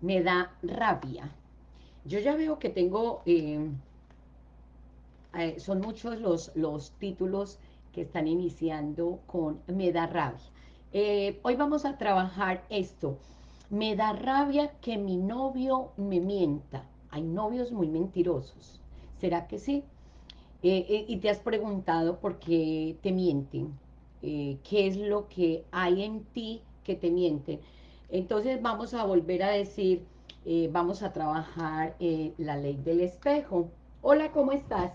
me da rabia. Yo ya veo que tengo, eh, eh, son muchos los, los títulos que están iniciando con me da rabia. Eh, hoy vamos a trabajar esto. Me da rabia que mi novio me mienta. Hay novios muy mentirosos. ¿Será que sí? y te has preguntado por qué te mienten. ¿Qué es lo que hay en ti que te mienten? Entonces vamos a volver a decir, eh, vamos a trabajar eh, la ley del espejo. Hola, ¿cómo estás?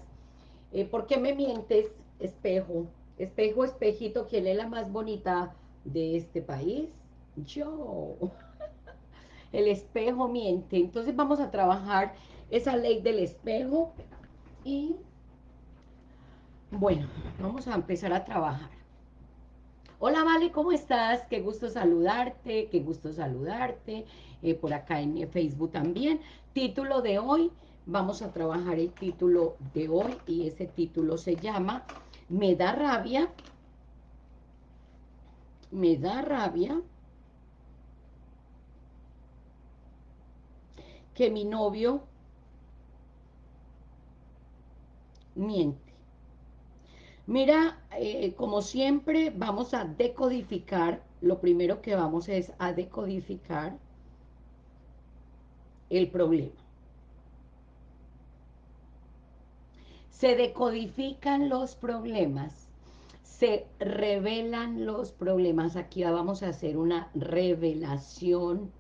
Eh, ¿Por qué me mientes, espejo? Espejo, espejito, ¿quién es la más bonita de este país? Yo. El espejo miente. Entonces vamos a trabajar esa ley del espejo y bueno, vamos a empezar a trabajar. Hola, Vale, ¿cómo estás? Qué gusto saludarte, qué gusto saludarte. Eh, por acá en Facebook también. Título de hoy, vamos a trabajar el título de hoy y ese título se llama Me da rabia, me da rabia que mi novio miente. Mira, eh, como siempre, vamos a decodificar, lo primero que vamos es a decodificar el problema. Se decodifican los problemas, se revelan los problemas. Aquí vamos a hacer una revelación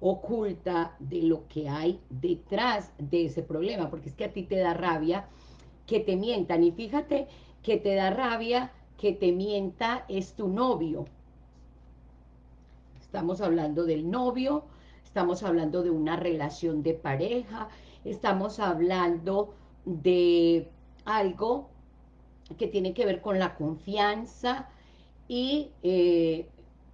oculta de lo que hay detrás de ese problema, porque es que a ti te da rabia que te mientan. Y fíjate que te da rabia que te mienta es tu novio. Estamos hablando del novio, estamos hablando de una relación de pareja, estamos hablando de algo que tiene que ver con la confianza y eh,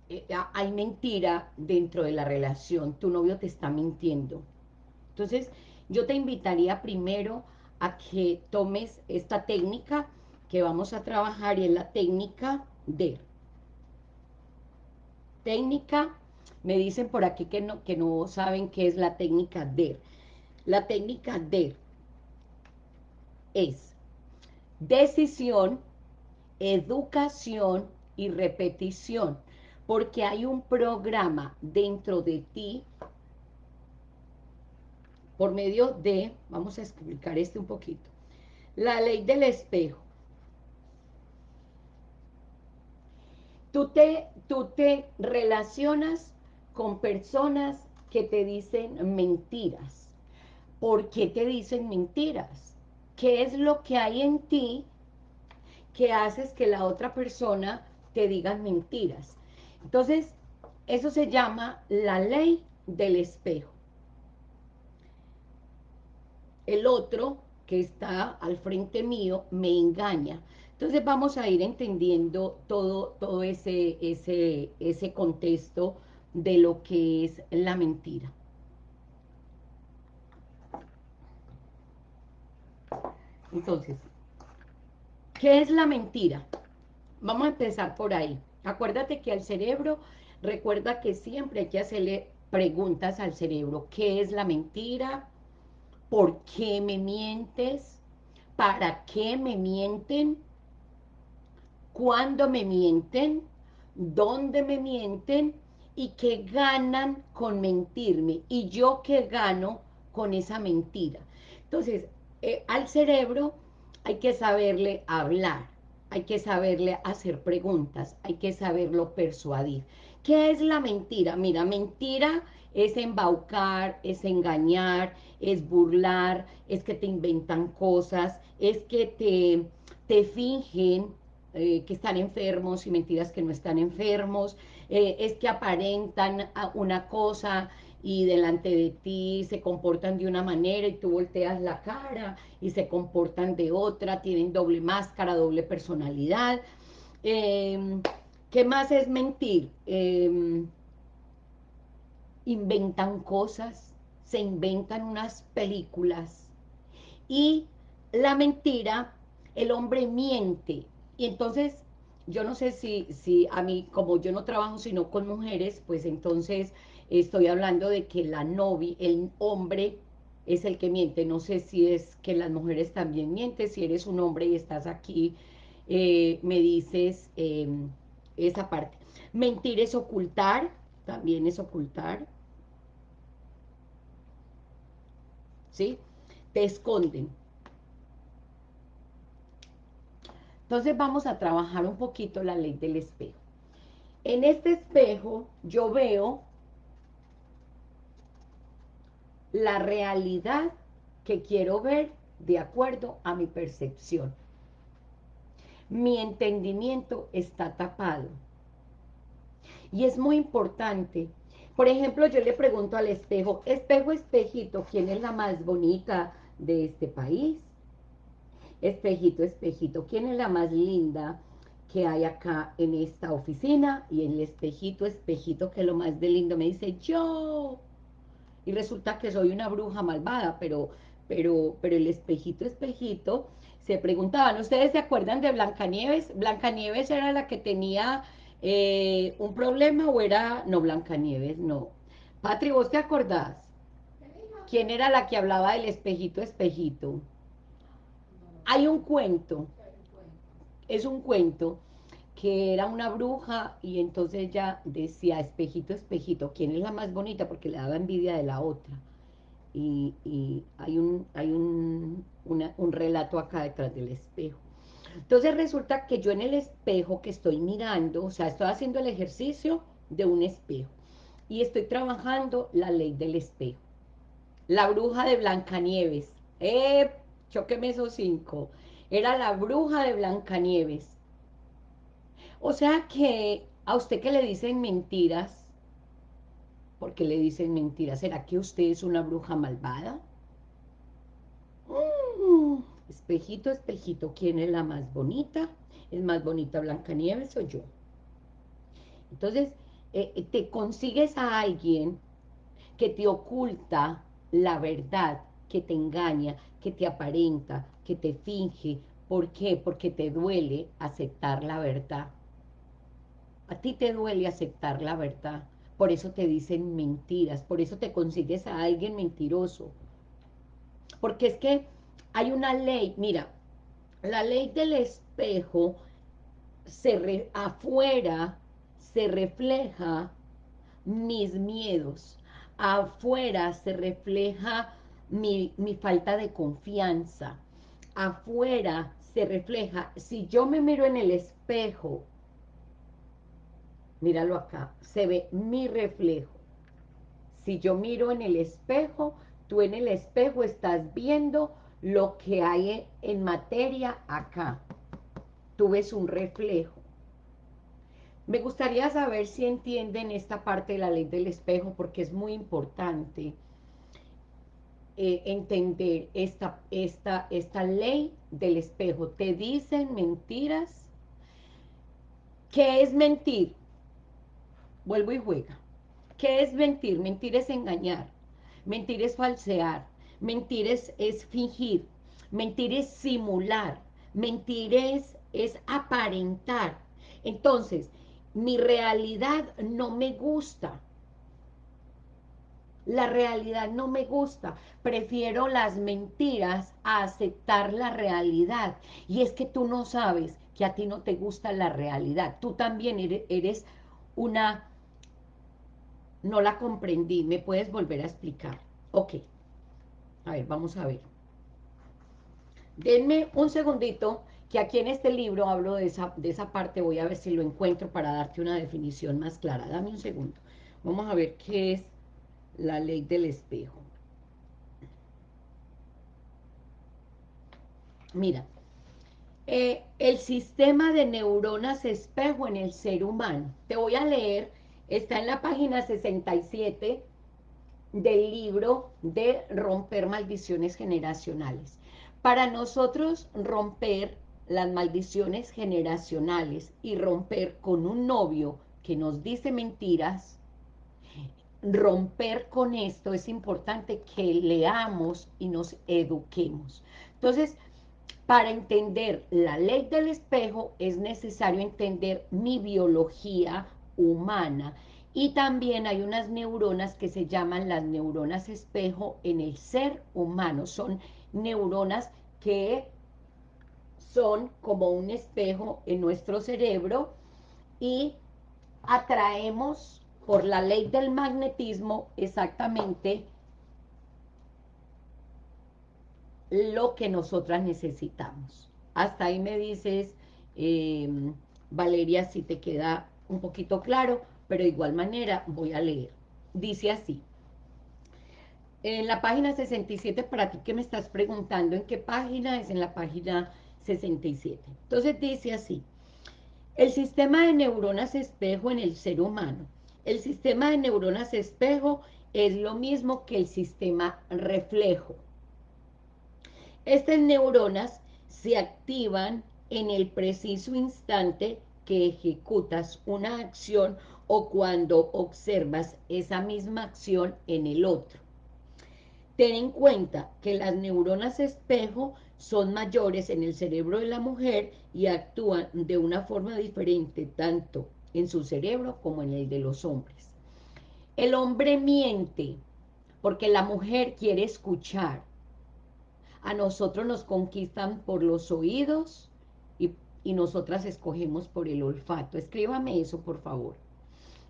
eh, hay mentira dentro de la relación, tu novio te está mintiendo. Entonces, yo te invitaría primero a que tomes esta técnica que vamos a trabajar y es la técnica de técnica, me dicen por aquí que no, que no saben qué es la técnica DER. La técnica DER es decisión, educación y repetición, porque hay un programa dentro de ti por medio de, vamos a explicar este un poquito, la ley del espejo. Tú te, tú te relacionas con personas que te dicen mentiras. ¿Por qué te dicen mentiras? ¿Qué es lo que hay en ti que haces que la otra persona te diga mentiras? Entonces, eso se llama la ley del espejo. El otro que está al frente mío me engaña. Entonces vamos a ir entendiendo todo, todo ese, ese, ese contexto de lo que es la mentira. Entonces, ¿qué es la mentira? Vamos a empezar por ahí. Acuérdate que al cerebro, recuerda que siempre hay que hacerle preguntas al cerebro. ¿Qué es la mentira? ¿Por qué me mientes? ¿Para qué me mienten? Cuándo me mienten, dónde me mienten y qué ganan con mentirme y yo qué gano con esa mentira. Entonces, eh, al cerebro hay que saberle hablar, hay que saberle hacer preguntas, hay que saberlo persuadir. ¿Qué es la mentira? Mira, mentira es embaucar, es engañar, es burlar, es que te inventan cosas, es que te, te fingen eh, que están enfermos y mentiras que no están enfermos, eh, es que aparentan una cosa y delante de ti se comportan de una manera y tú volteas la cara y se comportan de otra, tienen doble máscara, doble personalidad. Em, ¿Qué más es mentir? Em, inventan cosas, se inventan unas películas y la mentira, el hombre miente y entonces, yo no sé si, si a mí, como yo no trabajo sino con mujeres, pues entonces estoy hablando de que la novia, el hombre es el que miente, no sé si es que las mujeres también mienten, si eres un hombre y estás aquí, eh, me dices em, esa parte. Mentir es ocultar, también es ocultar. ¿Sí? Te esconden. Entonces vamos a trabajar un poquito la ley del espejo. En este espejo yo veo la realidad que quiero ver de acuerdo a mi percepción. Mi entendimiento está tapado. Y es muy importante. Por ejemplo, yo le pregunto al espejo, espejo, espejito, ¿quién es la más bonita de este país? Espejito, espejito, ¿quién es la más linda que hay acá en esta oficina? Y el espejito, espejito, que es lo más de lindo, me dice, yo y resulta que soy una bruja malvada, pero, pero, pero el espejito, espejito, se preguntaban, ¿ustedes se acuerdan de Blancanieves? ¿Blancanieves era la que tenía eh, un problema o era, no, Blancanieves, no. Patri, ¿vos te acordás? ¿Quién era la que hablaba del espejito, espejito? Hay un cuento, es un cuento que era una bruja y entonces ella decía, espejito, espejito, ¿quién es la más bonita? Porque le daba envidia de la otra. Y, hay, un, hay un, un relato acá detrás del espejo. Entonces resulta que yo en el espejo que estoy mirando, o sea, estoy haciendo el ejercicio de un espejo y estoy trabajando la ley del espejo. La bruja de Blancanieves. Choqueme esos cinco. Era la bruja de Blancanieves o sea que a usted que le dicen mentiras, porque le dicen mentiras, ¿será que usted es una bruja malvada? Mm, espejito, espejito, ¿quién es la más bonita? ¿Es más bonita Blancanieves o yo? Entonces, eh, eh, te consigues a alguien que te oculta la verdad, que te engaña, que te aparenta, que te finge. ¿Por qué? Porque te duele aceptar la verdad. A ti te duele aceptar la verdad. Por eso te dicen mentiras. Por eso te consigues a alguien mentiroso. Porque es que hay una ley. Mira, la ley del espejo se afuera se refleja mis miedos. Afuera se refleja mi, mi falta de confianza. Afuera se refleja, si yo me miro en el espejo míralo acá, se ve mi reflejo. Si yo miro en el espejo, tú en el espejo estás viendo lo que hay en materia acá. Tú ves un reflejo. Me gustaría saber si entienden esta parte de la ley del espejo, porque es muy importante eh, entender esta, esta, esta ley del espejo. Te dicen mentiras. ¿Qué es mentir? vuelvo y juega. ¿Qué es mentir? Mentir es engañar, mentir es falsear, mentir es, fingir, mentir es simular, mentir es, es aparentar. Entonces, mi realidad no me gusta. La realidad no me gusta. Prefiero las mentiras a aceptar la realidad. Y es que tú no sabes que a ti no te gusta la realidad. Tú también eres una no la comprendí, ¿me puedes volver a explicar? Ok, a ver, vamos a ver. Denme un segundito, que aquí en este libro hablo de esa, de esa parte, voy a ver si lo encuentro para darte una definición más clara. Dame un segundo. Vamos a ver qué es la ley del espejo. Mira, eh, el sistema de neuronas espejo en el ser humano. Te voy a leer Está en la página 67 del libro de romper maldiciones generacionales. Para nosotros romper las maldiciones generacionales y romper con un novio que nos dice mentiras, romper con esto es importante que leamos y nos eduquemos. Entonces, para entender la ley del espejo es necesario entender mi biología humana Y también hay unas neuronas que se llaman las neuronas espejo en el ser humano. Son neuronas que son como un espejo en nuestro cerebro y atraemos por la ley del magnetismo exactamente lo que nosotras necesitamos. Hasta ahí me dices, eh, Valeria, si te queda un poquito claro, pero de igual manera voy a leer. Dice así, en la página 67, para ti que me estás preguntando en qué página, es en la página 67. Entonces dice así, el sistema de neuronas espejo en el ser humano. El sistema de neuronas espejo es lo mismo que el sistema reflejo. Estas neuronas se activan en el preciso instante que ejecutas una acción o cuando observas esa misma acción en el otro. Ten en cuenta que las neuronas espejo son mayores en el cerebro de la mujer y actúan de una forma diferente tanto en su cerebro como en el de los hombres. El hombre miente porque la mujer quiere escuchar. A nosotros nos conquistan por los oídos y, y nosotras escogemos por el olfato. Escríbame eso, por favor.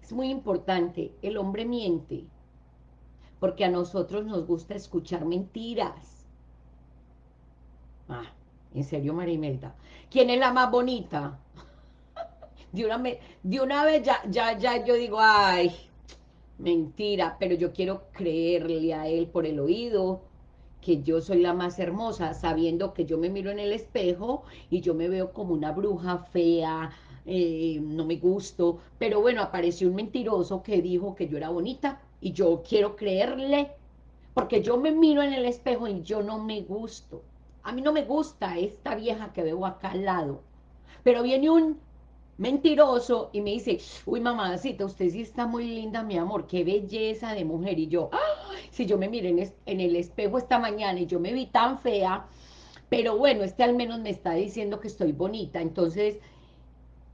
Es muy importante. El hombre miente porque a nosotros nos gusta escuchar mentiras. Ah, en serio, Marimelda. ¿Quién es la más bonita? De una, de una vez ya, ya, ya yo digo, ay, mentira, pero yo quiero creerle a él por el oído, que yo soy la más hermosa, sabiendo que yo me miro en el espejo y yo me veo como una bruja fea, eh, no me gusto, pero bueno, apareció un mentiroso que dijo que yo era bonita y yo quiero creerle, porque yo me miro en el espejo y yo no me gusto. A mí no me gusta esta vieja que veo acá al lado, pero viene un mentiroso y me dice, uy mamacita, usted sí está muy linda, mi amor, qué belleza de mujer. Y yo, si yo me miré en, en, el espejo esta mañana y yo me vi tan fea, pero bueno, este al menos me está diciendo que estoy bonita, entonces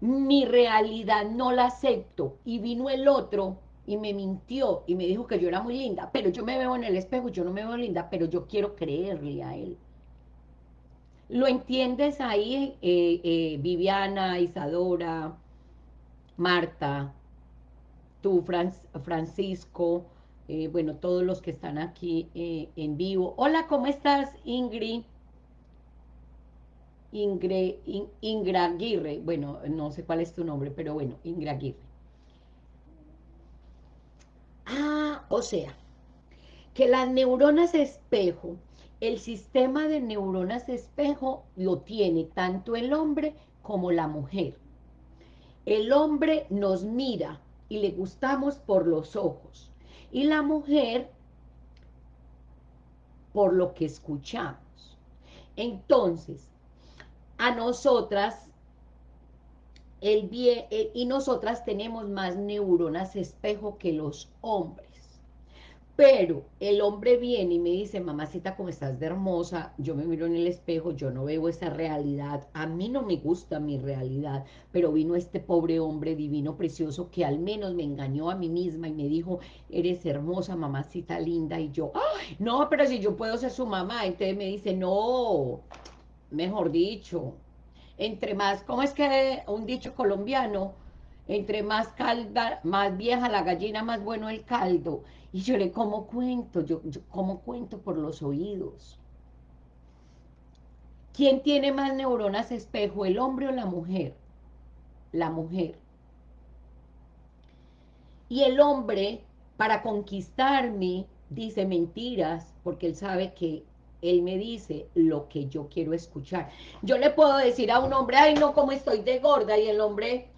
mi realidad no la acepto. Y vino el otro y me mintió y me dijo que yo era muy linda, pero yo me veo en el espejo, yo no me veo linda, pero yo quiero creerle a él. ¿Lo entiendes ahí, eh, eh, Viviana, Isadora, Marta, tú, Francisco, eh, bueno, todos los que están aquí en vivo. Hola, ¿cómo estás, Ingrid? Ingrid, Ingra Aguirre, bueno, no sé cuál es tu nombre, pero bueno, Ingra Aguirre. Ah, o sea, que las neuronas espejo el sistema de neuronas espejo lo tiene tanto el hombre como la mujer. El hombre nos mira y le gustamos por los ojos. Y la mujer por lo que escuchamos. Entonces, a nosotras, el bien, eh, y nosotras tenemos más neuronas espejo que los hombres. Pero el hombre viene y me dice, mamacita, como estás de hermosa, yo me miro en el espejo, yo no veo esa realidad, a mí no me gusta mi realidad, pero vino este pobre hombre divino, precioso, que al menos me engañó a mí misma y me dijo, eres hermosa, mamacita linda, y yo, no, pero si yo puedo ser su mamá, entonces me dice, no, mejor dicho, entre más, ¿cómo es que un dicho colombiano? Entre más calda, más vieja la gallina, más bueno el caldo. Y yo le como cuento, yo, cuento por los oídos. ¿Quién tiene más neuronas espejo, el hombre o la mujer? La mujer. Y el hombre, para conquistarme, dice mentiras, porque él sabe que él me dice lo que yo quiero escuchar. Yo le puedo decir a un hombre, ay no, como estoy de gorda, y el hombre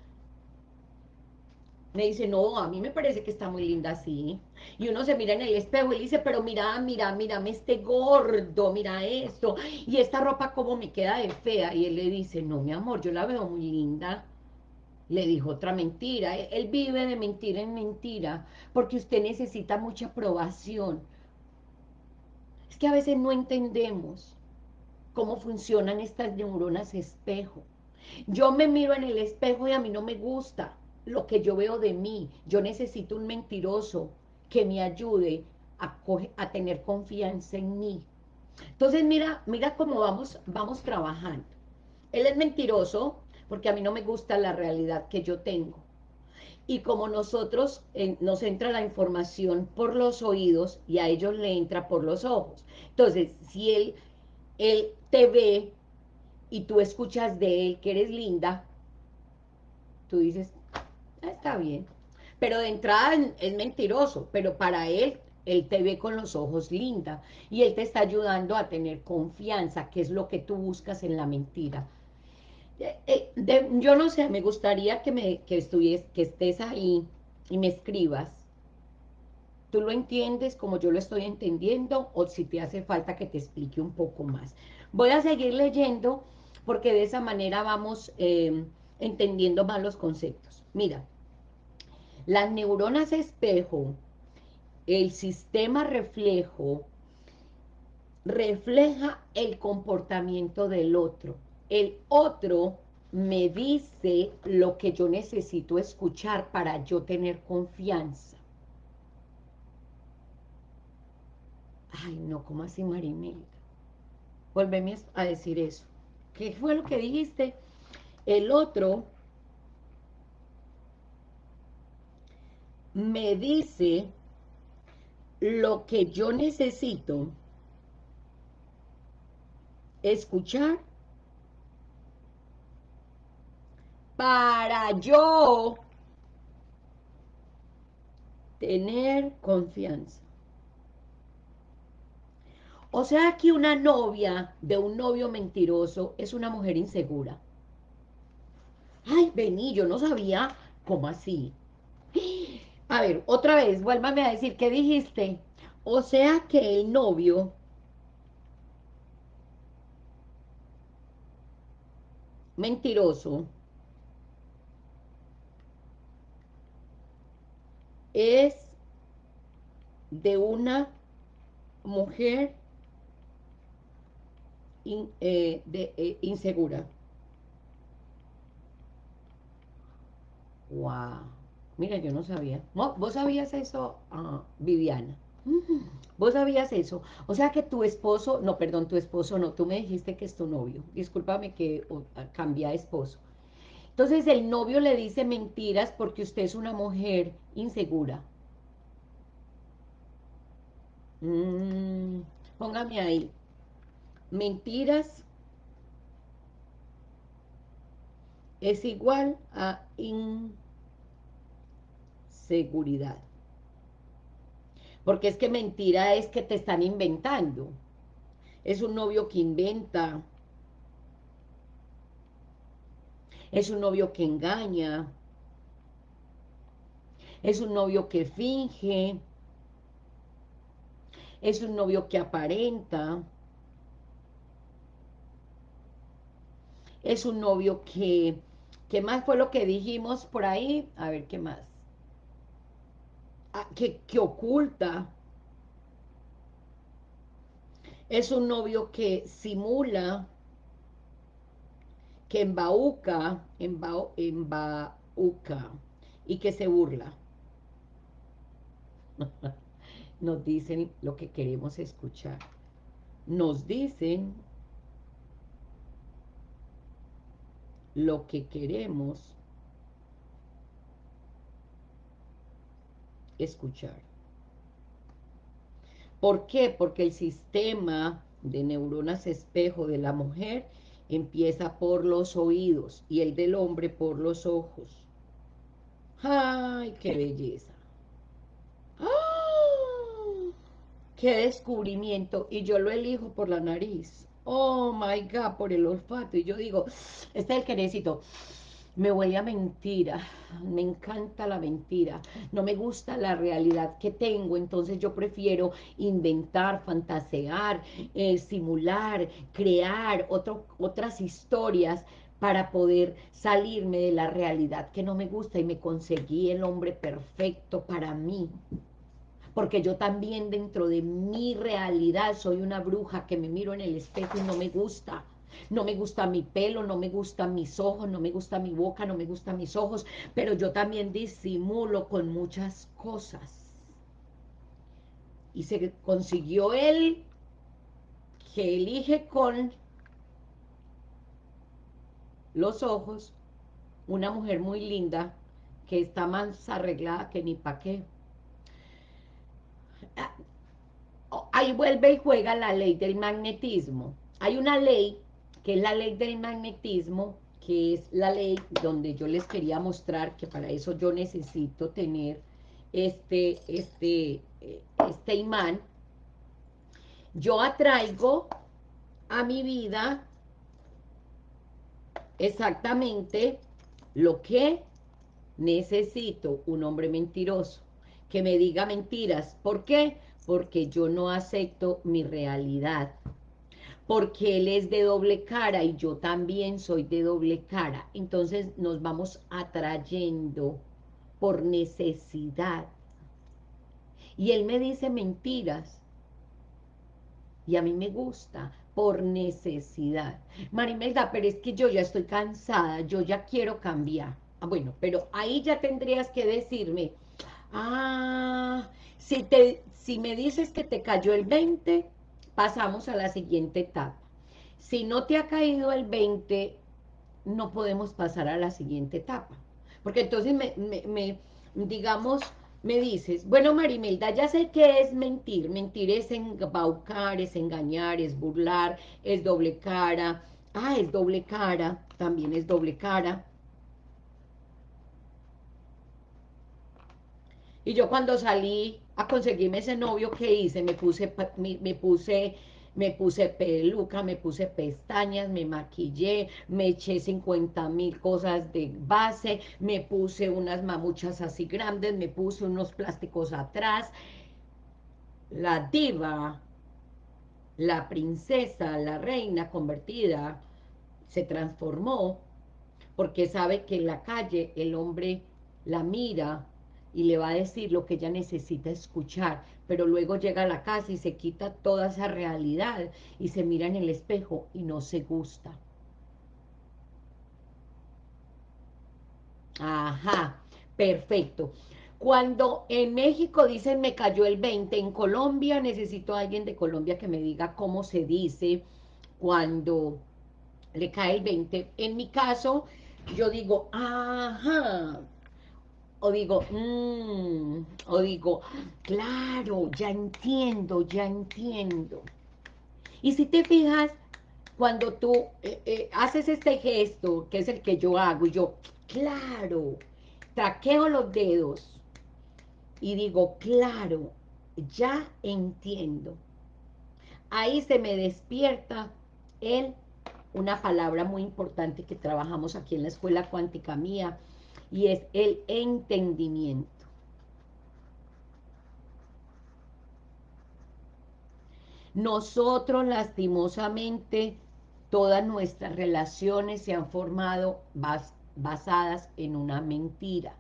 me dice, no, a mí me parece que está muy linda así. Y uno se mira en el espejo y dice, pero mira, mira, mírame este gordo, mira esto. Y esta ropa como me queda de fea. Y él le dice, no, mi amor, yo la veo muy linda. Le dijo otra mentira. Él vive de mentira en mentira porque usted necesita mucha aprobación. Es que a veces no entendemos cómo funcionan estas neuronas espejo. Yo me miro en el espejo y a mí no me gusta lo que yo veo de mí. Yo necesito un mentiroso que me ayude a, tener confianza en mí. Entonces mira, mira cómo vamos, vamos trabajando. Él es mentiroso porque a mí no me gusta la realidad que yo tengo. Y como nosotros eh, nos entra la información por los oídos y a ellos le entra por los ojos. Entonces, si él, él te ve y tú escuchas de él que eres linda, tú dices, está bien. Pero de entrada es mentiroso, pero para él, él te ve con los ojos linda y él te está ayudando a tener confianza, que es lo que tú buscas en la mentira. Eh, eh, yo no sé, me gustaría que, me, que, que estés ahí y me escribas. ¿Tú lo entiendes como yo lo estoy entendiendo o si te hace falta que te explique un poco más? Voy a seguir leyendo porque de esa manera vamos em, entendiendo más los conceptos. Mira, las neuronas espejo, el sistema reflejo, refleja el comportamiento del otro el otro me dice lo que yo necesito escuchar para yo tener confianza. Ay, no, ¿cómo así, Marimelda? Volveme a decir eso. ¿Qué fue lo que dijiste? El otro me dice lo que yo necesito escuchar para yo tener confianza. O sea que una novia de un novio mentiroso es una mujer insegura. Ay, vení, yo no sabía cómo así. A ver, otra vez, vuélvame a decir, ¿qué dijiste? O sea que el novio mentiroso es de una mujer eh, eh, insegura. Wow. Mira, yo no sabía. ¿Vos sabías eso, ah, Viviana? ¿Vos sabías eso? O sea que tu esposo, no, perdón, tu esposo no, tú me dijiste que es tu novio. Discúlpame que cambia esposo. Entonces el novio le dice mentiras porque usted es una mujer insegura. Mm, póngame ahí. Mentiras es igual a inseguridad. Porque es que mentira es que te están inventando. Es un novio que inventa, es un novio que engaña, es un novio que finge, es un novio que aparenta, es un novio que, ¿qué más fue lo que dijimos por ahí? A ver, ¿qué más? Ah, que, que oculta, es un novio que simula, que embauca, embauca y que se burla. Nos dicen lo que queremos escuchar. Nos dicen lo que queremos escuchar. ¿Por qué? Porque el sistema de neuronas espejo de la mujer empieza por los oídos y el del hombre por los ojos. ¡Ay, qué belleza! ¡Ah! ¡Qué descubrimiento! Y yo lo elijo por la nariz. ¡Oh, my God! Por el olfato. Y yo digo, este es el que necesito me huele a mentira, me encanta la mentira, no me gusta la realidad que tengo, entonces yo prefiero inventar, fantasear, eh, simular, crear otras historias para poder salirme de la realidad que no me gusta y me conseguí el hombre perfecto para mí. Porque yo también dentro de mi realidad soy una bruja que me miro en el espejo y no me gusta No me gusta mi pelo, no me gustan mis ojos, no me gusta mi boca, no me gustan mis ojos, pero yo también disimulo con muchas cosas. Y se consiguió él que elige con los ojos una mujer muy linda que está más arreglada que ni pa' qué. Ah, ahí vuelve y juega la ley del magnetismo. Hay una ley que es la ley del magnetismo, que es la ley donde yo les quería mostrar que para eso yo necesito tener este, este, eh, este imán. Yo atraigo a mi vida exactamente lo que necesito, un hombre mentiroso, que me diga mentiras. ¿Por qué? Porque yo no acepto mi realidad porque él es de doble cara y yo también soy de doble cara. Entonces nos vamos atrayendo por necesidad. Y él me dice mentiras. Y a mí me gusta por necesidad. Marimelda, pero es que yo ya estoy cansada, yo ya quiero cambiar. Ah, bueno, pero ahí ya tendrías que decirme, ah, si, te, si me dices que te cayó el 20, pasamos a la siguiente etapa. Si no te ha caído el 20, no podemos pasar a la siguiente etapa. Porque entonces me, digamos, me dices, bueno Marimelda, ya sé que es mentir, mentir es embaucar, es engañar, es burlar, es doble cara, ah, es doble cara, también es doble cara. Y yo cuando salí a conseguirme ese novio que hice, me puse, me, puse, me puse peluca, me puse pestañas, me maquillé, me eché 50 mil cosas de base, me puse unas mamuchas así grandes, me puse unos plásticos atrás. La diva, la princesa, la reina convertida, se transformó porque sabe que en la calle el hombre la mira y le va a decir lo que ella necesita escuchar, pero luego llega a la casa y se quita toda esa realidad y se mira en el espejo y no se gusta. Ajá, perfecto. Cuando en México dicen me cayó el 20, en Colombia necesito a alguien de Colombia que me diga cómo se dice cuando le cae el 20. En mi caso, yo digo, ajá, o digo, mmm, o digo, claro, ya entiendo, ya entiendo. Y si te fijas, cuando tú eh, eh, haces este gesto, que es el que yo hago, y yo, claro, traqueo los dedos, y digo, claro, ya entiendo. Ahí se me despierta el, una palabra muy importante que trabajamos aquí en la escuela cuántica mía, y es el entendimiento. Nosotros lastimosamente todas nuestras relaciones se han formado basadas en una mentira.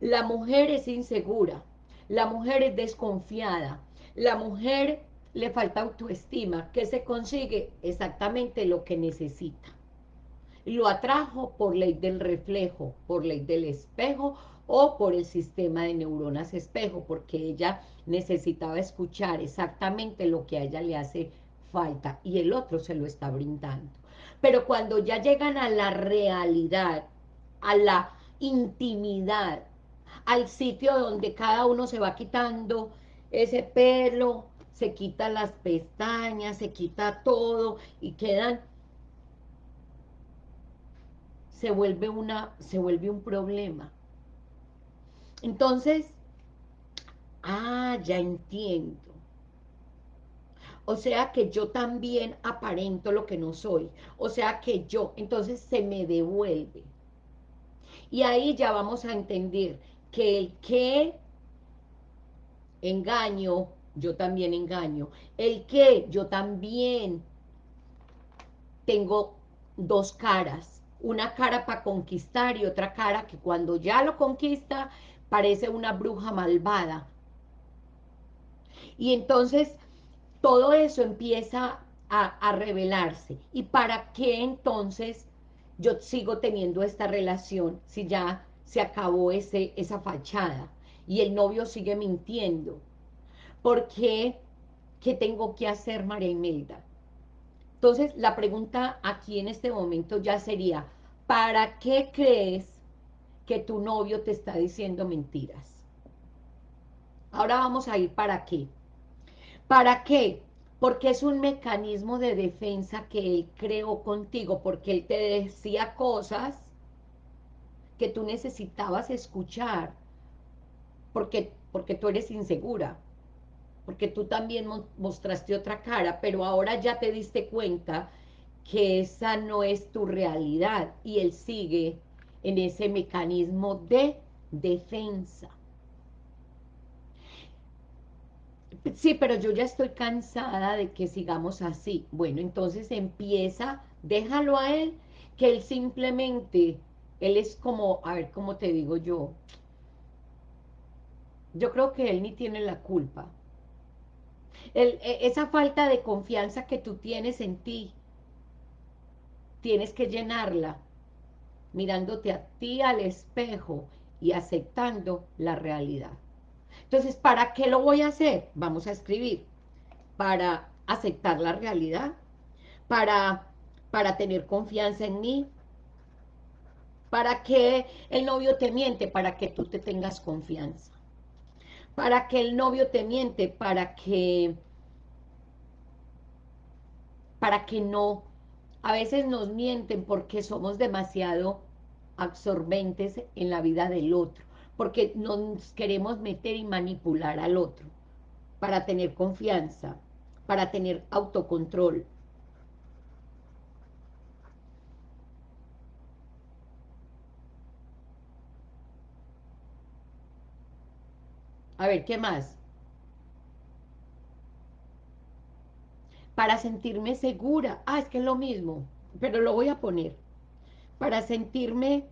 La mujer es insegura, la mujer es desconfiada, la mujer le falta autoestima, que se consigue exactamente lo que necesita lo atrajo por ley del reflejo, por ley del espejo o por el sistema de neuronas espejo, porque ella necesitaba escuchar exactamente lo que a ella le hace falta y el otro se lo está brindando. Pero cuando ya llegan a la realidad, a la intimidad, al sitio donde cada uno se va quitando ese pelo, se quita las pestañas, se quita todo y quedan se vuelve, una, se vuelve un problema. Entonces, ah, ya entiendo. O sea que yo también aparento lo que no soy. O sea que yo, entonces se me devuelve. Y ahí ya vamos a entender que el que engaño, yo también engaño. El que yo también tengo dos caras una cara para conquistar y otra cara que cuando ya lo conquista parece una bruja malvada. Y entonces todo eso empieza a, revelarse. ¿Y para qué entonces yo sigo teniendo esta relación si ya se acabó ese, esa fachada y el novio sigue mintiendo? ¿Por qué? ¿Qué tengo que hacer, María Imelda? Entonces, la pregunta aquí en este momento ya sería, ¿para qué crees que tu novio te está diciendo mentiras? Ahora vamos a ir para qué. ¿Para qué? porque es un mecanismo de defensa que él creó contigo, porque él te decía cosas que tú necesitabas escuchar, porque, porque tú eres insegura, porque tú también mostraste otra cara, pero ahora ya te diste cuenta que esa no es tu realidad, y él sigue en ese mecanismo de defensa. Sí, pero yo ya estoy cansada de que sigamos así. Bueno, entonces empieza, déjalo a él, que él simplemente, él es como, a ver, ¿cómo te digo yo? Yo creo que él ni tiene la culpa. E, esa falta de confianza que tú tienes en ti, tienes que llenarla mirándote a ti al espejo y aceptando la realidad. Entonces, ¿para qué lo voy a hacer? Vamos a escribir. Para aceptar la realidad, para, para tener confianza en mí, para que el novio te miente, para que tú te tengas confianza. Para que el novio te miente, para que para que no, a veces nos mienten porque somos demasiado absorbentes en la vida del otro porque nos queremos meter y manipular al otro para tener confianza, para tener autocontrol. A ver, ¿qué más? Para sentirme segura. Ah, es que es lo mismo, pero lo voy a poner. Para sentirme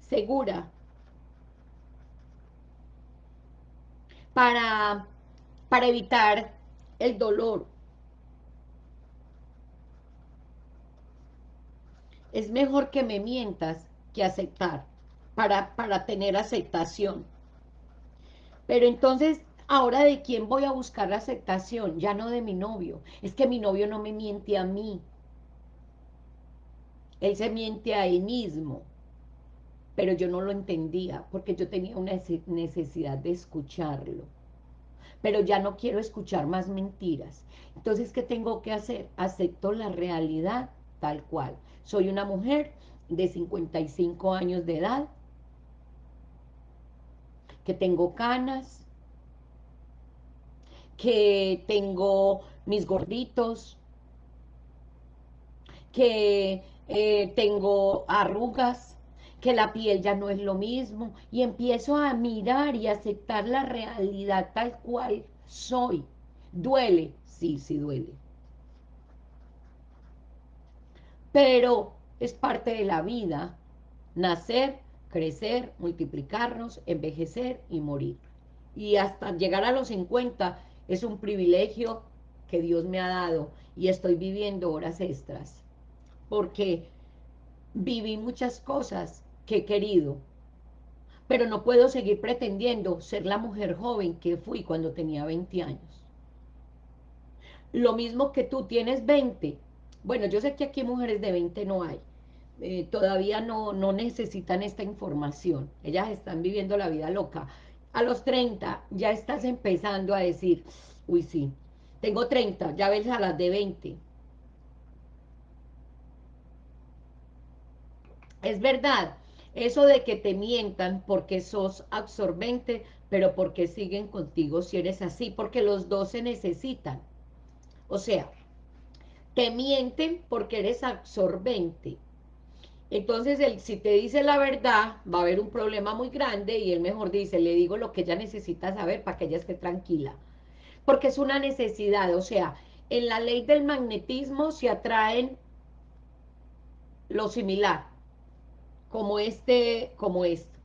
segura, para, para evitar el dolor. Es mejor que me mientas que aceptar, para, para tener aceptación. Pero entonces, ahora de quién voy a buscar la aceptación, ya no de mi novio. Es que mi novio no me miente a mí. Él se miente a él mismo pero yo no lo entendía porque yo tenía una necesidad de escucharlo. Pero ya no quiero escuchar más mentiras. Entonces, ¿qué tengo que hacer? Acepto la realidad tal cual. Soy una mujer de 55 años de edad, que tengo canas, que tengo mis gorditos, que eh, tengo arrugas, que la piel ya no es lo mismo, y empiezo a mirar y aceptar la realidad tal cual soy. ¿Duele? Sí, sí duele. Pero es parte de la vida, nacer, crecer, multiplicarnos, envejecer y morir. Y hasta llegar a los 50 es un privilegio que Dios me ha dado y estoy viviendo horas extras. Porque viví muchas cosas que he querido. Pero no puedo seguir pretendiendo ser la mujer joven que fui cuando tenía 20 años. Lo mismo que tú tienes 20. Bueno, yo sé que aquí mujeres de 20 no hay. Eh, todavía no, no necesitan esta información. Ellas están viviendo la vida loca. A los 30 ya estás empezando a decir, uy sí, tengo 30, ya ves a las de 20. Es verdad, eso de que te mientan porque sos absorbente, pero porque siguen contigo si eres así, porque los dos se necesitan. O sea, te mienten porque eres absorbente. Entonces, él, si te dice la verdad, va a haber un problema muy grande y él mejor dice, le digo lo que ella necesita saber para que ella esté tranquila. Porque es una necesidad, o sea, en la ley del magnetismo se atraen lo similar como este, como esto.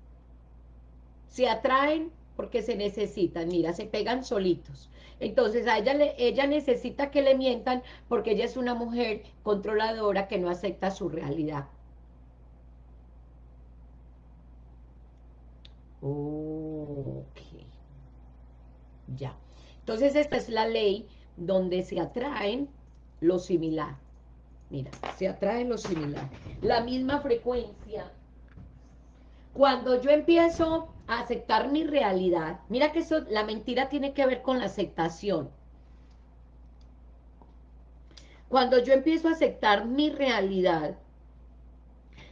Se atraen porque se necesitan, mira, se pegan solitos. Entonces a ella, le, ella necesita que le mientan porque ella es una mujer controladora que no acepta su realidad. Ok. Ya. Entonces esta es la ley donde se atraen lo similar. Mira, se atrae lo similar. La misma frecuencia. Cuando yo empiezo a aceptar mi realidad, mira que eso, la mentira tiene que ver con la aceptación. Cuando yo empiezo a aceptar mi realidad,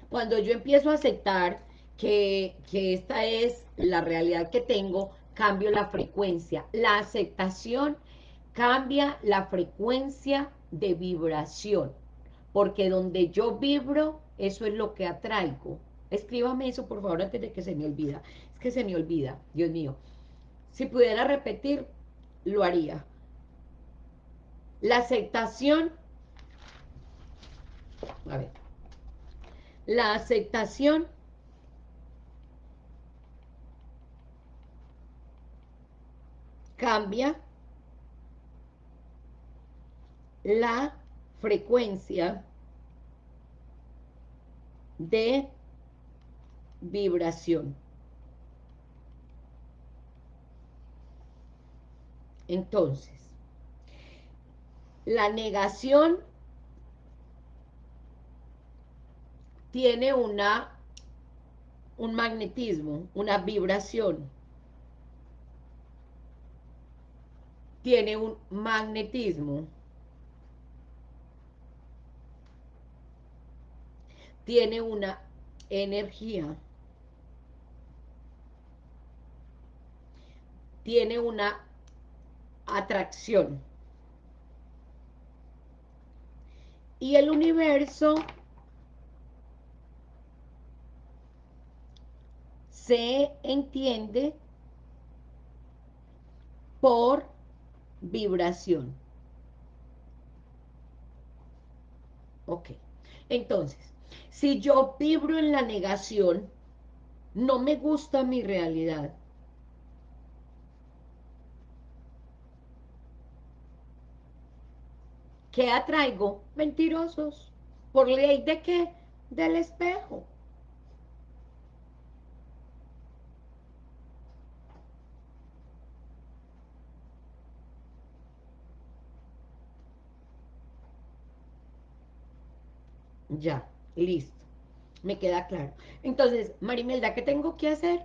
cuando yo empiezo a aceptar que, esta es la realidad que tengo, cambio la frecuencia. La aceptación cambia la frecuencia de vibración, porque donde yo vibro, eso es lo que atraigo. Escríbame eso, por favor, antes de que se me olvida. Es que se me olvida, Dios mío. Si pudiera repetir, lo haría. La aceptación, a ver, la aceptación cambia la frecuencia de vibración. Entonces, la negación tiene una un magnetismo, una vibración. Tiene un magnetismo. tiene una energía, tiene una atracción. Y el universo se entiende por vibración. Ok, entonces, si yo vibro en la negación, no me gusta mi realidad. ¿Qué atraigo? Mentirosos. ¿Por ley de qué? Del espejo. Ya. Listo. Me queda claro. Entonces, Marimelda, ¿qué tengo que hacer?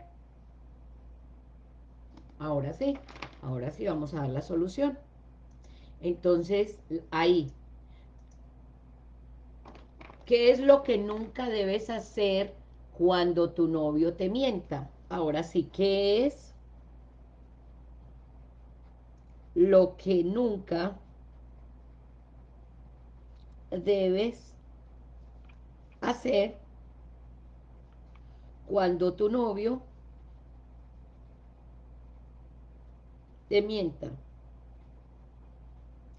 Ahora sí, ahora sí vamos a dar la solución. Entonces, ahí. ¿Qué es lo que nunca debes hacer cuando tu novio te mienta? Ahora sí, ¿qué es lo que nunca debes hacer cuando tu novio te mienta?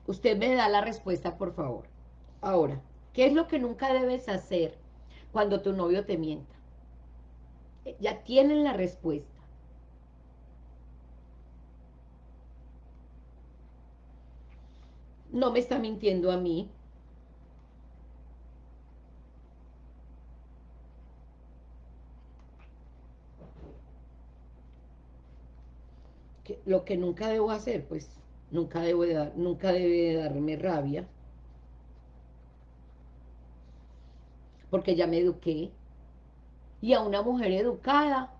Usted me da la respuesta, por favor. Ahora, ¿qué es lo que nunca debes hacer cuando tu novio te mienta? Ya tienen la respuesta. No me está mintiendo a mí, lo que nunca debo hacer, pues nunca, debo dar, nunca debe darme rabia, porque ya me eduqué, y a una mujer educada,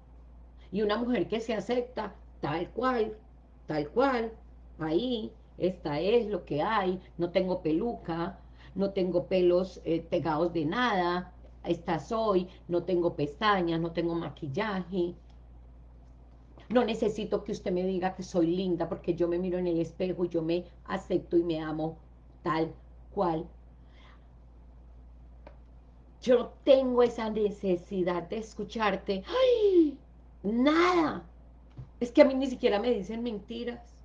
y una mujer que se acepta tal cual, tal cual, ahí, esta es lo que hay, no tengo peluca, no tengo pelos eh, pegados de nada, esta soy, no tengo pestañas, no tengo maquillaje, no necesito que usted me diga que soy linda porque yo me miro en el espejo y yo me acepto y me amo tal cual. Yo tengo esa necesidad de escucharte. ¡Ay! Nada. Es que a mí ni siquiera me dicen mentiras.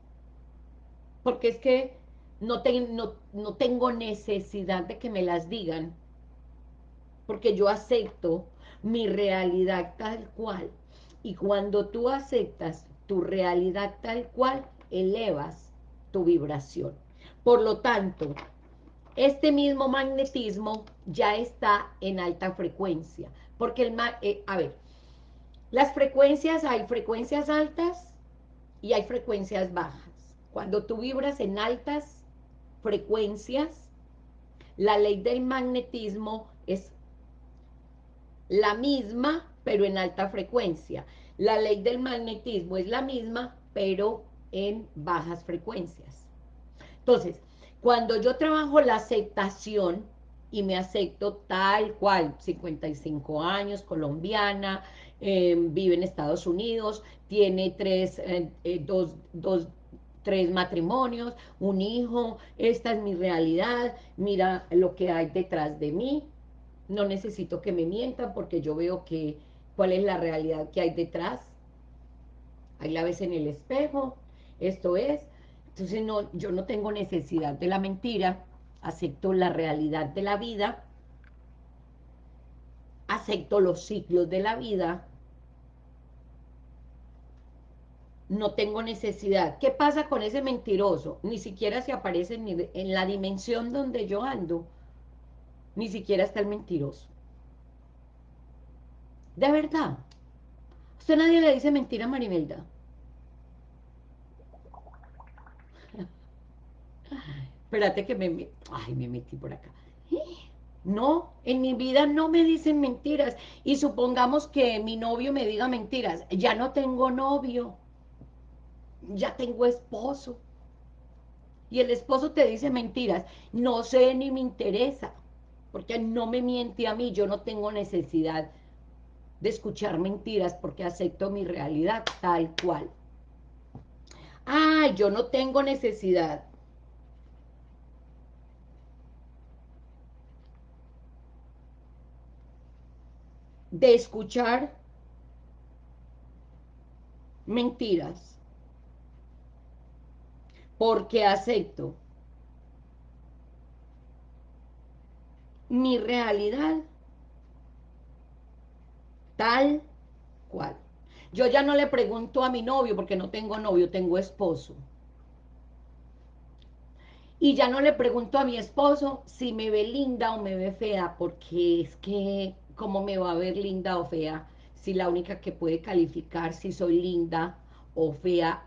Porque es que no, no, no tengo necesidad de que me las digan. Porque yo acepto mi realidad tal cual y cuando tú aceptas tu realidad tal cual, elevas tu vibración. Por lo tanto, este mismo magnetismo ya está en alta frecuencia, porque el, eh, a ver, las frecuencias, hay frecuencias altas y hay frecuencias bajas. Cuando tú vibras en altas frecuencias, la ley del magnetismo es la misma, pero en alta frecuencia. La ley del magnetismo es la misma, pero en bajas frecuencias. Entonces, cuando yo trabajo la aceptación y me acepto tal cual, 55 años, colombiana, em, vive en Estados Unidos, tiene tres, eh, eh, dos, dos, tres matrimonios, un hijo, esta es mi realidad, mira lo que hay detrás de mí, no necesito que me mientan porque yo veo que cuál es la realidad que hay detrás, ahí la ves en el espejo, esto es, entonces no, yo no tengo necesidad de la mentira, acepto la realidad de la vida, acepto los ciclos de la vida, no tengo necesidad. ¿Qué pasa con ese mentiroso? Ni siquiera se aparece en la dimensión donde yo ando, ni siquiera está el mentiroso. De verdad. Usted nadie le dice mentira a Marimelda. Espérate que me... Ay, me metí por acá. No, en mi vida no me dicen mentiras. Y supongamos que mi novio me diga mentiras. Ya no tengo novio. Ya tengo esposo. Y el esposo te dice mentiras. No sé ni me interesa. Porque no me miente a mí. Yo no tengo necesidad de escuchar mentiras porque acepto mi realidad tal cual. Ah, yo no tengo necesidad de escuchar mentiras, porque acepto mi realidad tal cual. Yo ya no le pregunto a mi novio, porque no tengo novio, tengo esposo. Y ya no le pregunto a mi esposo si me ve linda o me ve fea, porque es que cómo me va a ver linda o fea, si la única que puede calificar si soy linda o fea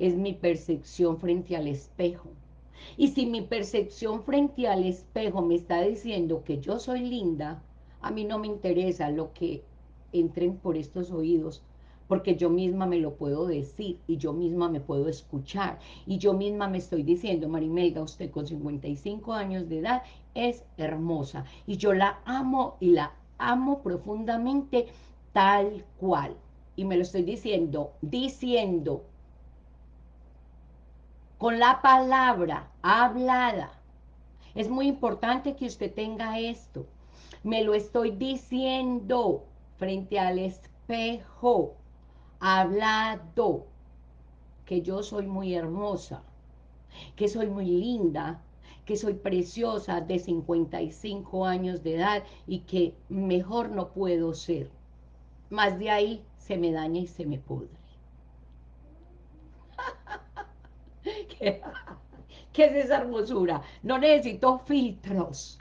es mi percepción frente al espejo. Y si mi percepción frente al espejo me está diciendo que yo soy linda, a mí no me interesa lo que entren por estos oídos, porque yo misma me lo puedo decir y yo misma me puedo escuchar y yo misma me estoy diciendo, Marimelda, usted con 55 años de edad es hermosa y yo la amo y la amo profundamente tal cual. Y me lo estoy diciendo, diciendo, con la palabra hablada. Es muy importante que usted tenga esto. Me lo estoy diciendo frente al espejo hablado que yo soy muy hermosa, que soy muy linda, que soy preciosa de 55 años de edad y que mejor no puedo ser. Más de ahí se me daña y se me pudre. ¿Qué, ¿Qué es esa hermosura? No necesito filtros.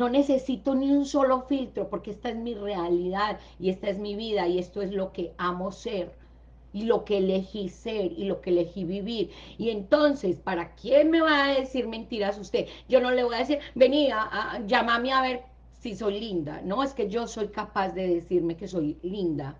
No necesito ni un solo filtro porque esta es mi realidad y esta es mi vida y esto es lo que amo ser y lo que elegí ser y lo que elegí vivir. Y entonces, ¿para quién me va a decir mentiras usted? Yo no le voy a decir, vení, a, llámame a ver si soy linda. No, es que yo soy capaz de decirme que soy linda.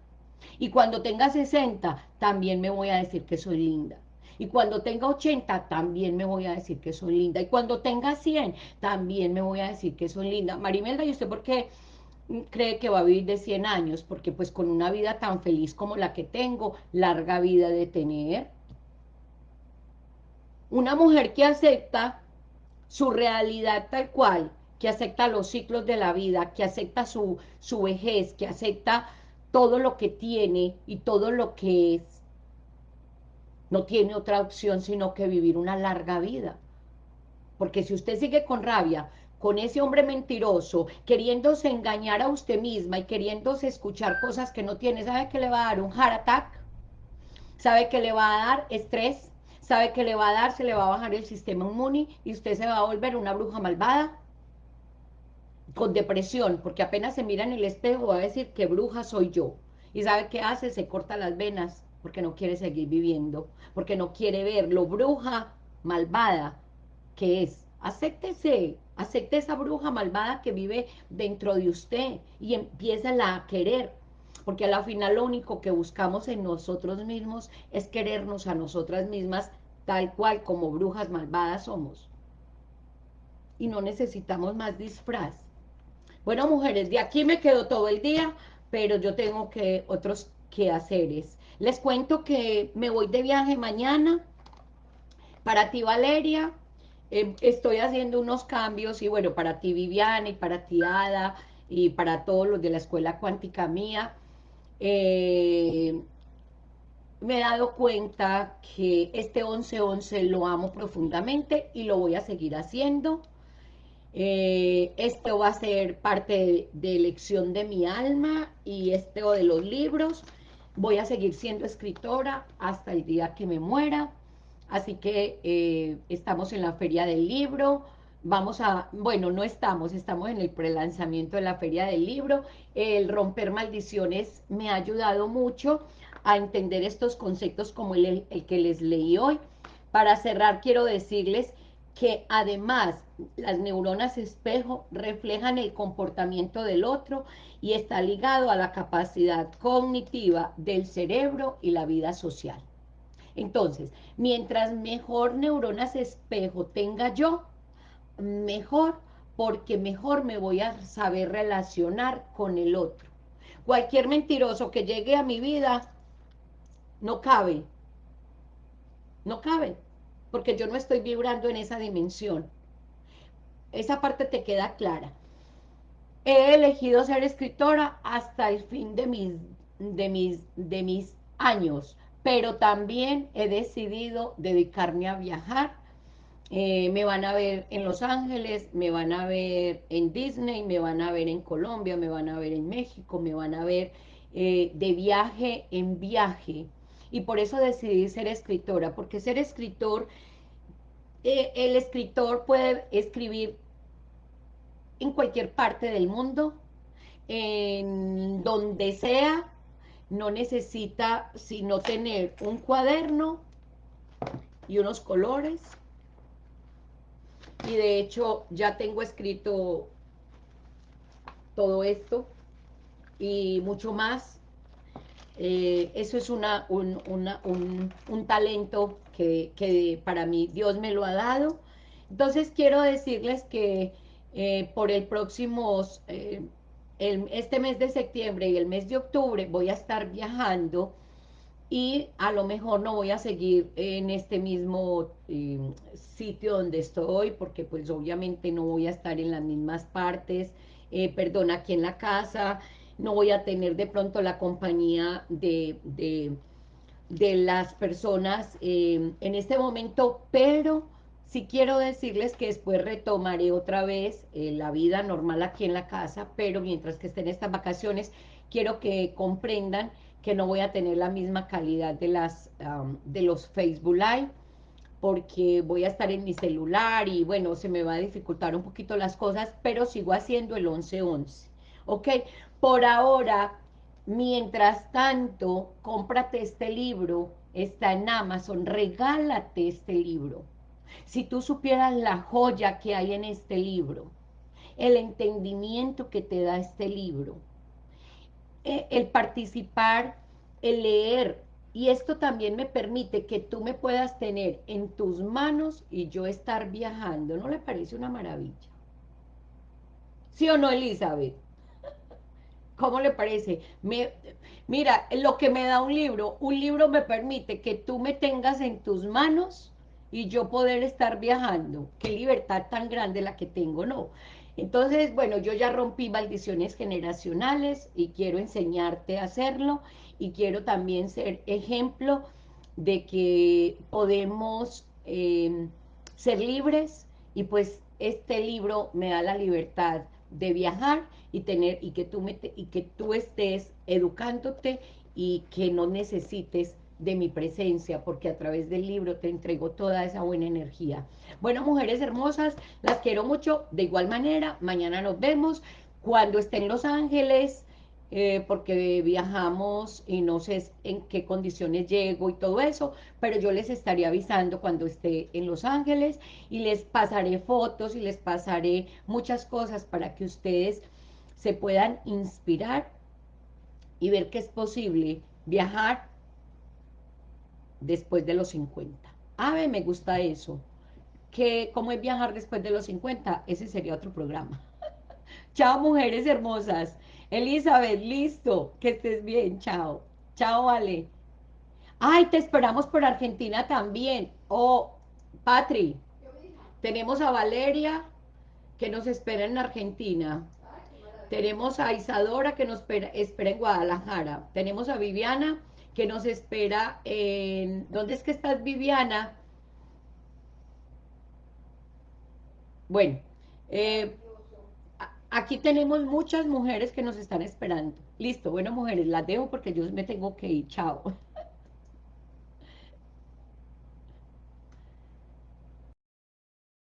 Y cuando tenga 60, también me voy a decir que soy linda. Y cuando tenga 80, también me voy a decir que soy linda. Y cuando tenga 100, también me voy a decir que soy linda. Marimelda, ¿y usted por qué cree que va a vivir de 100 años? Porque pues con una vida tan feliz como la que tengo, larga vida de tener. Una mujer que acepta su realidad tal cual, que acepta los ciclos de la vida, que acepta su, su vejez, que acepta todo lo que tiene y todo lo que es, no tiene otra opción sino que vivir una larga vida. Porque si usted sigue con rabia, con ese hombre mentiroso, queriéndose engañar a usted misma y queriéndose escuchar cosas que no tiene, ¿sabe que le va a dar un heart attack? ¿Sabe que le va a dar estrés? ¿Sabe que le va a dar? Se le va a bajar el sistema inmune y usted se va a volver una bruja malvada con depresión, porque apenas se mira en el espejo va a decir que bruja soy yo. ¿Y sabe qué hace? Se corta las venas porque no quiere seguir viviendo, porque no quiere ver lo bruja malvada que es. Acéptese, acepte esa bruja malvada que vive dentro de usted y empieza a querer, porque a la final lo único que buscamos en nosotros mismos es querernos a nosotras mismas tal cual como brujas malvadas somos. Y no necesitamos más disfraz. Bueno, mujeres, de aquí me quedo todo el día, pero yo tengo que otros quehaceres. Les cuento que me voy de viaje mañana. Para ti, Valeria, em, estoy haciendo unos cambios y bueno, para ti, Viviana, y para ti, Ada, y para todos los de la Escuela Cuántica Mía, eh, me he dado cuenta que este 11-11 lo amo profundamente y lo voy a seguir haciendo. Eh, esto va a ser parte de, elección de mi alma y esto de los libros. Voy a seguir siendo escritora hasta el día que me muera. Así que eh, estamos en la Feria del Libro. Vamos a, bueno, no estamos, estamos en el prelanzamiento de la Feria del Libro. El romper maldiciones me ha ayudado mucho a entender estos conceptos como el, el que les leí hoy. Para cerrar, quiero decirles que además las neuronas espejo reflejan el comportamiento del otro y está ligado a la capacidad cognitiva del cerebro y la vida social. Entonces, mientras mejor neuronas espejo tenga yo, mejor, porque mejor me voy a saber relacionar con el otro. Cualquier mentiroso que llegue a mi vida, no cabe, no cabe, porque yo no estoy vibrando en esa dimensión. Esa parte te queda clara. He elegido ser escritora hasta el fin de mis, de mis, de mis años, pero también he decidido dedicarme a viajar. Eh, me van a ver en Los Ángeles, me van a ver en Disney, me van a ver en Colombia, me van a ver en México, me van a ver eh, de viaje en viaje y por eso decidí ser escritora, porque ser escritor, eh, el escritor puede escribir en cualquier parte del mundo, en donde sea, no necesita sino tener un cuaderno y unos colores, y de hecho ya tengo escrito todo esto y mucho más eh, eso es una, un, un, talento que, para mí Dios me lo ha dado. Entonces quiero decirles que eh, por el próximo, eh, este mes de septiembre y el mes de octubre voy a estar viajando y a lo mejor no voy a seguir en este mismo sitio donde estoy, porque pues obviamente no voy a estar en las mismas partes, perdón, aquí en la casa, no voy a tener de pronto la compañía de, de, las personas eh, en este momento, pero sí quiero decirles que después retomaré otra vez eh, la vida normal aquí en la casa, pero mientras que estén estas vacaciones, quiero que comprendan que no voy a tener la misma calidad de, las, de los Facebook Live, porque voy a estar en mi celular y bueno, se me va a dificultar un poquito las cosas, pero sigo haciendo el 11-11, ¿ok? Por ahora, mientras tanto, cómprate este libro, está en Amazon, regálate este libro. Si tú supieras la joya que hay en este libro, el entendimiento que te da este libro, eh, el participar, el leer, y esto también me permite que tú me puedas tener en tus manos y yo estar viajando. ¿No le parece una maravilla? ¿Sí o no, Elizabeth? ¿Cómo le parece? mira, lo que me da un libro, un libro me permite que tú me tengas en tus manos y yo poder estar viajando. Qué libertad tan grande la que tengo, ¿no? Entonces, bueno, yo ya rompí maldiciones generacionales y quiero enseñarte a hacerlo y quiero también ser ejemplo de que podemos em, ser libres y pues este libro me da la libertad de viajar y tener y que tú me y que tú estés educándote y que no necesites de mi presencia, porque a través del libro te entrego toda esa buena energía. Bueno, mujeres hermosas, las quiero mucho. De igual manera, mañana nos vemos. Cuando esté en Los Ángeles, eh, porque viajamos y no sé en qué condiciones llego y todo eso, pero yo les estaré avisando cuando esté en Los Ángeles y les pasaré fotos y les pasaré muchas cosas para que ustedes se puedan inspirar y ver que es posible viajar después de los 50. A ver, me gusta eso. Que cómo es viajar después de los 50, ese sería otro programa. Chao, mujeres hermosas. Elizabeth, listo. Que estés bien. Chao. Chao, vale. Ay, te esperamos por Argentina también. Oh, Patri. Tenemos a Valeria que nos espera en Argentina. Tenemos a Isadora que nos espera, espera en Guadalajara. Tenemos a Viviana que nos espera en... ¿Dónde es que estás, Viviana? Bueno, eh, aquí tenemos muchas mujeres que nos están esperando. Listo, bueno, mujeres, las dejo porque yo me tengo que ir. Chao.